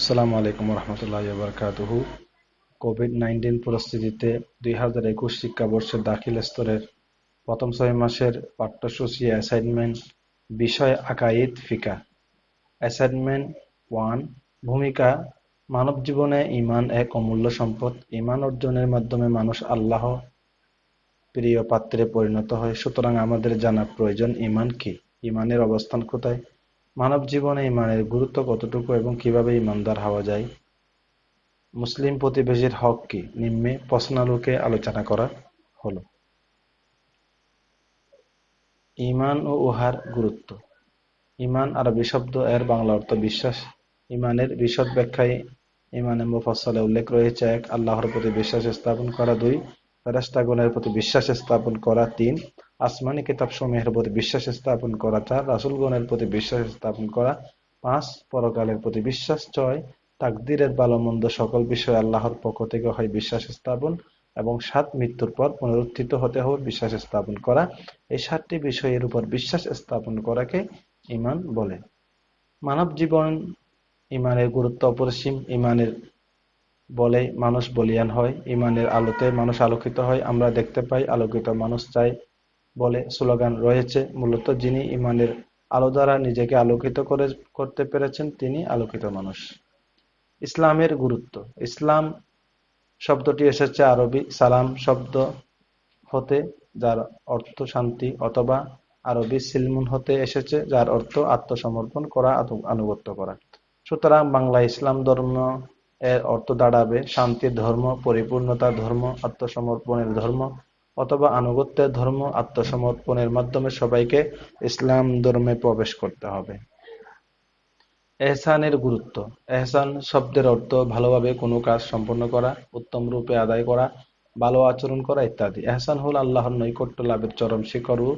আসসালামু আলাইকুম রহমতুল্লাহ বরকাতুহু Covid nineteen পরিস্থিতিতে দুই হাজার একুশ শিক্ষাবর্ষের দাখিল স্তরের প্রথম ছয় মাসের পাঠ্যসূচি অ্যাসাইনমেন্ট বিষয় আকাইদ ফিকা। অ্যাসাইনমেন্ট ওয়ান ভূমিকা, মানব জীবনে ইমান এক অমূল্য সম্পদ। ইমান অর্জনের মাধ্যমে মানুষ আল্লাহ প্রিয় পাত্রে পরিণত হয়। সুতরাং আমাদের জানা প্রয়োজন ইমান কি? ইমানের অবস্থান কোথায়? মানব জীবনে ইমানের গুরুত্ব কতটুকু এবং কীভাবে ইমানদার হওয়া যায়? মুসলিম প্রতিবেশীর হক কি? নিম্নে প্রশ্নালোকে আলোচনা করা হলো। ইমান ও উহার গুরুত্ব। ইমান আরবি শব্দ, এর বাংলা অর্থ বিশ্বাস। ইমানের বিশদ ব্যাখ্যায় ইমানে মুফাসসালে উল্লেখ রয়েছে এক, আল্লাহর প্রতি বিশ্বাস স্থাপন করা দুই, ফেরেশতাগণের প্রতি বিশ্বাস স্থাপন করা তিন। আসমানি কিতাব সমূহের প্রতি বিশ্বাস স্থাপন করা চার রাসুলগণের প্রতি বিশ্বাস স্থাপন করা, পাঁচ, পরকালের প্রতি বিশ্বাস, ছয়, তাকদিরের ভালো মন্দ সকল বিষয়ে আল্লাহর পক্ষ থেকে হয় বিশ্বাস স্থাপন, এবং সাত, মৃত্যুর পর পুনরুত্থিত হতে হবে বিশ্বাস স্থাপন করা। এই সাতটি বিষয়ের উপর বিশ্বাস স্থাপন করাকে ইমান বলে। মানব জীবন ইমানের গুরুত্ব অপরিসীম। ইমানের বলে মানুষ বলিয়ান হয়। ইমানের আলোতে মানুষ আলোকিত হয়। আমরা দেখতে পাই আলোকিত মানুষ চাই বলে স্লোগান রয়েছে। মূলত যিনি ইমানের আলো দ্বারা নিজেকে আলোকিত করে, করতে পেরেছেন, তিনি আলোকিত মানুষ। ইসলামের গুরুত্ব। ইসলাম শব্দটি এসেছে আরবি সালাম শব্দ হতে, যার অর্থ শান্তি অথবা আরবি সিলমুন হতে এসেছে, যার অর্থ আত্মসমর্পণ করা আনুগত্য করা। সুতরাং বাংলা ইসলাম ধর্ম এর অর্থ দাঁড়াবে শান্তির ধর্ম পরিপূর্ণতার ধর্ম, আত্মসমর্পণের ধর্ম অথবা আনুগত্যের ধর্ম আত্মসমর্পণের মাধ্যমে সবাইকে ইসলাম ধর্মে প্রবেশ করতে হবে। এহসানের গুরুত্ব। এহসান শব্দের অর্থ ভালোভাবে কোনো কাজ সম্পন্ন করা, উত্তম রূপে আদায় করা, ভালো আচরণ করা ইত্যাদি। এহসান হল আল্লাহর নৈকট্য লাভের চরম শিখর ও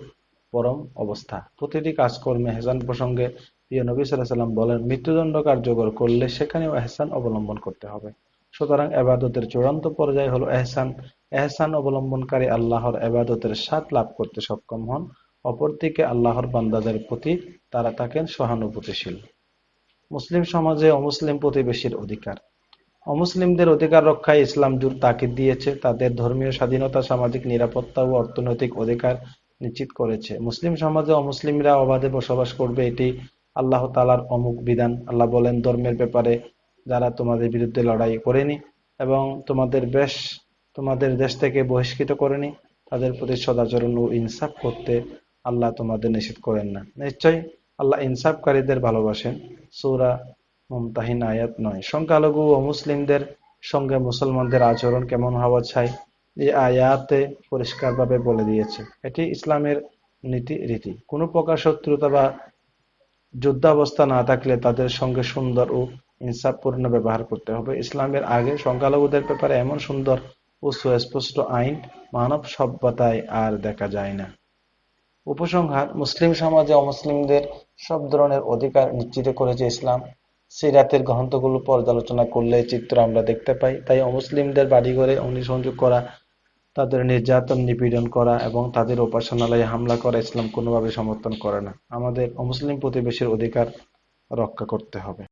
পরম অবস্থা। প্রতিটি কাজকর্মে এহসান প্রসঙ্গে প্রিয় নবী সাল্লাম বলেন, মৃত্যুদণ্ড কার্যকর করলে সেখানেও এহসান অবলম্বন করতে হবে। সুতরাং এবাদতের চূড়ান্ত পর্যায় হলো এহসান। এহসান অবলম্বনকারী আল্লাহর এবাদতের স্বাদ লাভ করতে সক্ষম হন। অপরদিকে আল্লাহর বান্দাদের প্রতি তারা থাকেন সহানুভূতিশীল। মুসলিম সমাজে অমুসলিম প্রতিবেশীর অধিকার। অমুসলিমদের অধিকার রক্ষায় ইসলাম জুর তাকিদ দিয়েছে, তাদের ধর্মীয় স্বাধীনতা, সামাজিক নিরাপত্তা ও অর্থনৈতিক অধিকার নিশ্চিত করেছে। মুসলিম সমাজে অমুসলিমরা অবাধে বসবাস করবে, এটি আল্লাহ তালার অমুক বিধান। আল্লাহ বলেন, ধর্মের ব্যাপারে যারা তোমাদের বিরুদ্ধে লড়াই করেনি এবং তোমাদের বেশ, তোমাদের দেশ থেকে বহিষ্কৃত করেনি, তাদের প্রতি সদাচরণ ও ইনসাফ করতে আল্লাহ তোমাদের নিষেধ করেন না। নিশ্চয় আল্লাহ ইনসাফকারীদের ভালোবাসেন। সৌরা মমতাহিন আয়াত নয়। সংখ্যালঘু ও মুসলিমদের সঙ্গে মুসলমানদের আচরণ কেমন হওয়া চাই এই আয়াতে পরিষ্কারভাবে বলে দিয়েছে। এটি ইসলামের নীতি রীতি। কোনো প্রকার শত্রুতা বা যুদ্ধাবস্থা না থাকলে তাদের সঙ্গে সুন্দর ও ইনসাফপূর্ণ ব্যবহার করতে হবে। ইসলামের আগে সংখ্যালঘুদের ব্যাপারে এমন সুন্দর ও সুস্পষ্ট আইন মানব সভ্যতায় আর দেখা যায় না। উপসংহার, মুসলিম সমাজে অমুসলিমদের সব ধরনের অধিকার নিশ্চিত করেছে ইসলাম। সিরাতের গ্রন্থগুলো পর্যালোচনা করলে চিত্র আমরা দেখতে পাই। তাই অমুসলিমদের বাড়িঘরে অগ্নিসংযোগ করা, তাদের নির্যাতন নিপীড়ন করা এবং তাদের উপাসনালয়ে হামলা করা ইসলাম কোনোভাবে সমর্থন করে না। আমাদের অমুসলিম প্রতিবেশীর অধিকার রক্ষা করতে হবে।